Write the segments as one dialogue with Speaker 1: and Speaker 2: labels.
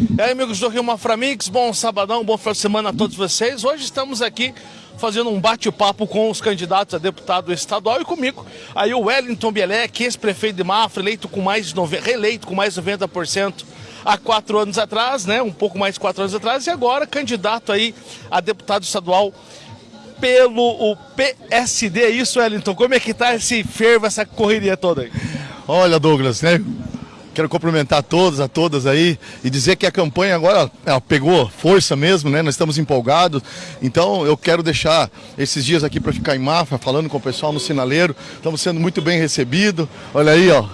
Speaker 1: E aí, amigos do Rio Maframix, bom sabadão, bom final de semana a todos vocês. Hoje estamos aqui fazendo um bate-papo com os candidatos a deputado estadual e comigo. Aí o Wellington Bielek, ex-prefeito de Mafra, eleito com mais de 90, reeleito com mais de 90% há quatro anos atrás, né? Um pouco mais de quatro anos atrás, e agora candidato aí a deputado estadual pelo o PSD. É isso, Wellington? Como é que tá esse fervo, essa correria toda aí?
Speaker 2: Olha, Douglas, né? Quero cumprimentar a todos, a todas aí e dizer que a campanha agora pegou força mesmo, né? Nós estamos empolgados. Então eu quero deixar esses dias aqui para ficar em Mafra, falando com o pessoal no sinaleiro. Estamos sendo muito bem recebidos. Olha aí, ó.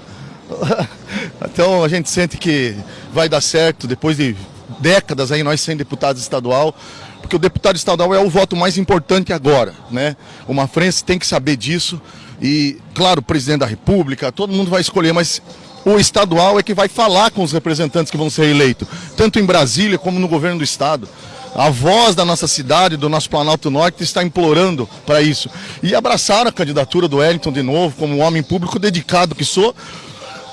Speaker 2: Então a gente sente que vai dar certo depois de décadas aí nós sendo deputados estadual porque o deputado estadual é o voto mais importante agora, né? O Mafrense tem que saber disso e, claro, o presidente da república, todo mundo vai escolher, mas o estadual é que vai falar com os representantes que vão ser eleitos, tanto em Brasília como no governo do estado. A voz da nossa cidade, do nosso Planalto Norte, está implorando para isso. E abraçar a candidatura do Wellington de novo, como um homem público dedicado que sou.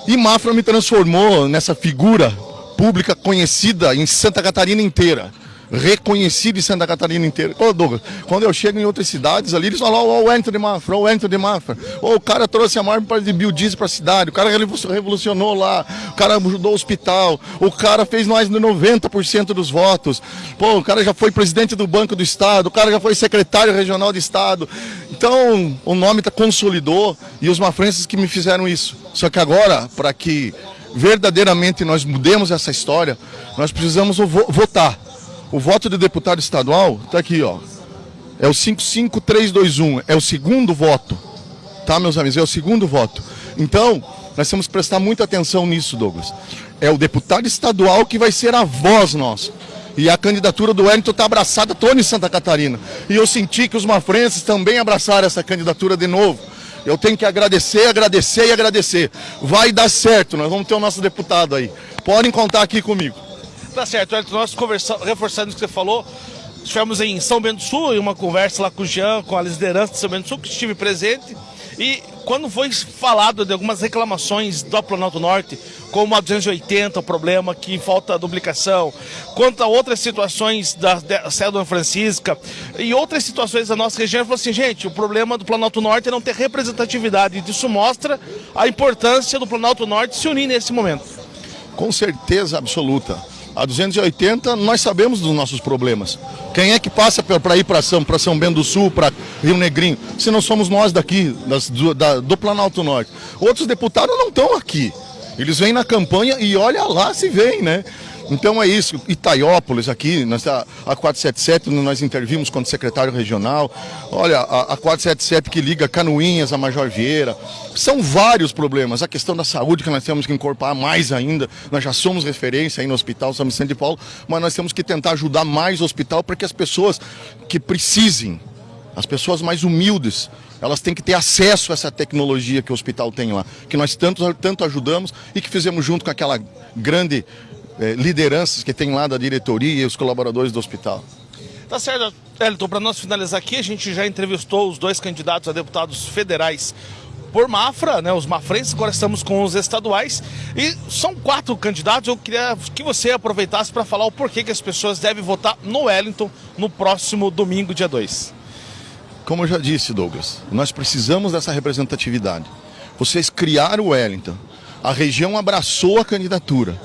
Speaker 2: E Mafra me transformou nessa figura pública conhecida em Santa Catarina inteira reconhecido em Santa Catarina inteira. Ô Douglas, quando eu chego em outras cidades ali, eles falam, ó, oh, o de Mafra, o Wellington de Mafra. Ô, o cara trouxe a maior de biodiesel para a cidade, o cara revolucionou lá, o cara ajudou o hospital, o cara fez mais de 90% dos votos. Pô, o cara já foi presidente do Banco do Estado, o cara já foi secretário regional de Estado. Então, o nome tá, consolidou e os mafrenses que me fizeram isso. Só que agora, para que verdadeiramente nós mudemos essa história, nós precisamos votar. O voto de deputado estadual está aqui, ó. É o 55321, é o segundo voto. Tá, meus amigos? É o segundo voto. Então, nós temos que prestar muita atenção nisso, Douglas. É o deputado estadual que vai ser a voz nossa. E a candidatura do Wellington está abraçada toda em Santa Catarina. E eu senti que os mafrenses também abraçaram essa candidatura de novo. Eu tenho que agradecer, agradecer e agradecer. Vai dar certo, nós vamos ter o nosso deputado aí. Podem contar aqui comigo.
Speaker 1: Tá certo, nós conversamos, reforçando o que você falou, estivemos em São Bento do Sul, em uma conversa lá com o Jean, com a liderança de São Bento do Sul, que estive presente. E quando foi falado de algumas reclamações do Planalto Norte, como a 280, o problema que falta duplicação, quanto a outras situações da, da Cédula Francisca e outras situações da nossa região, falou assim, gente, o problema do Planalto Norte é não ter representatividade. E isso mostra a importância do Planalto Norte se unir nesse momento.
Speaker 2: Com certeza absoluta. A 280, nós sabemos dos nossos problemas. Quem é que passa para ir para São, São Bento do Sul, para Rio Negrinho? Se não somos nós daqui, das, do, da, do Planalto Norte. Outros deputados não estão aqui. Eles vêm na campanha e olha lá se vem, né? Então é isso, Itaiópolis aqui, nós, a, a 477 nós intervimos com o secretário regional, olha, a, a 477 que liga Canoinhas a Major Vieira, são vários problemas, a questão da saúde que nós temos que incorporar mais ainda, nós já somos referência aí no Hospital São Vicente de Paulo, mas nós temos que tentar ajudar mais o hospital para que as pessoas que precisem, as pessoas mais humildes, elas têm que ter acesso a essa tecnologia que o hospital tem lá, que nós tanto, tanto ajudamos e que fizemos junto com aquela grande é, lideranças que tem lá da diretoria e os colaboradores do hospital.
Speaker 1: Tá certo, Elton, para nós finalizar aqui, a gente já entrevistou os dois candidatos a deputados federais por Mafra, né, os mafrenses, agora estamos com os estaduais. E são quatro candidatos, eu queria que você aproveitasse para falar o porquê que as pessoas devem votar no Wellington no próximo domingo, dia 2.
Speaker 2: Como eu já disse, Douglas, nós precisamos dessa representatividade. Vocês criaram o Wellington, a região abraçou a candidatura.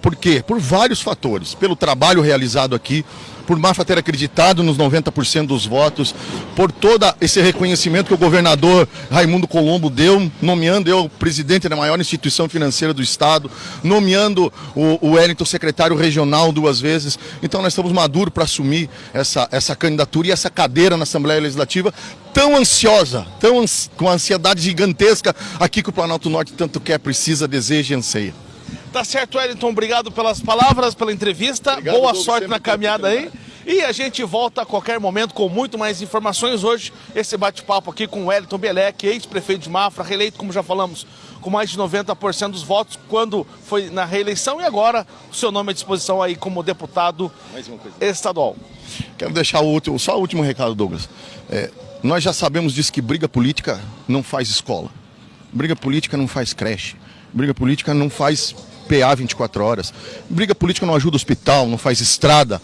Speaker 2: Por quê? Por vários fatores. Pelo trabalho realizado aqui, por Mafra ter acreditado nos 90% dos votos, por todo esse reconhecimento que o governador Raimundo Colombo deu, nomeando eu presidente da maior instituição financeira do Estado, nomeando o, o Wellington secretário regional duas vezes. Então nós estamos maduros para assumir essa, essa candidatura e essa cadeira na Assembleia Legislativa tão ansiosa, tão com ansiedade gigantesca aqui que o Planalto Norte tanto quer, precisa, deseja e anseia.
Speaker 1: Tá certo, Wellington. Obrigado pelas palavras, pela entrevista. Obrigado, Boa sorte na caminhada aí. E a gente volta a qualquer momento com muito mais informações. Hoje, esse bate-papo aqui com o Wellington Belec, ex-prefeito de Mafra, reeleito, como já falamos, com mais de 90% dos votos quando foi na reeleição. E agora, o seu nome à disposição aí como deputado estadual.
Speaker 2: Quero deixar o último, só o último recado, Douglas. É, nós já sabemos disso que briga política não faz escola. Briga política não faz creche. Briga política não faz PA 24 horas. Briga política não ajuda hospital, não faz estrada.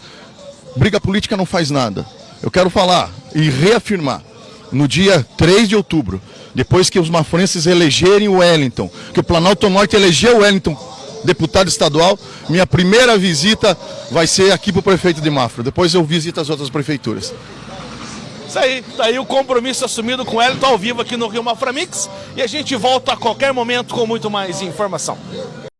Speaker 2: Briga política não faz nada. Eu quero falar e reafirmar, no dia 3 de outubro, depois que os mafrenses elegerem o Wellington, que o Planalto Norte elegeu o Wellington deputado estadual, minha primeira visita vai ser aqui para o prefeito de Mafra. Depois eu visito as outras prefeituras.
Speaker 1: Isso aí, tá aí o compromisso assumido com o Wellington ao vivo aqui no Rio Mafra Mix e a gente volta a qualquer momento com muito mais informação.